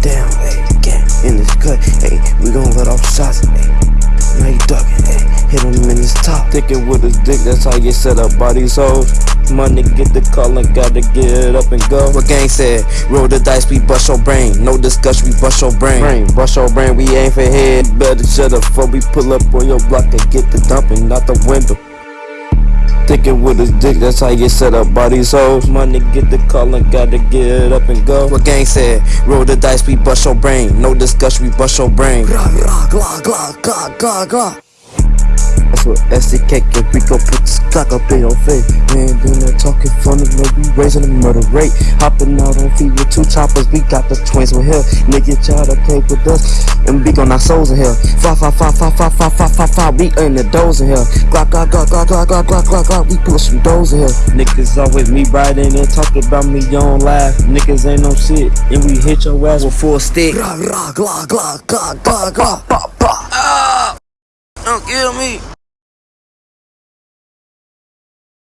down. Gang in this cut, ayy. We gon' let off shots, ayy. Now you duckin', ayy. Hit him in his top. Stickin' with his dick, that's how you set up by these. Money get the call and gotta get up and go. What gang said? Roll the dice, we bust your brain. No discussion, we bust your brain. brain. Bust your brain, we aim for head. Better shut up before we pull up on your block and get the dumping out the window. Thinking with his dick, that's how you set up by these hoes. Money get the call and gotta get it up and go. What gang said? Roll the dice, we bust your brain. No discussion, we bust your brain. Gra, gra, gla, gla, gla, gla, gla. That's what SDK can we gon' put this cock up in your face. We ain't doing that talking funny, no, we raising the murder rate. Hopping out on feet with two choppers, we got the twins with here. Nigga try to play with us, and we gon' our souls in here. Fa fa fa fa fa fa fa fa fa, we earn the doors in here. Glock glock glock glock glock glock glock glock glock, we push some doors in here. Niggas always me riding and talking about me, you don't laugh. Niggas ain't no shit, and we hit your ass with full stick. Gra, gra, gla, gla, gla, gla, gla. Don't kill me.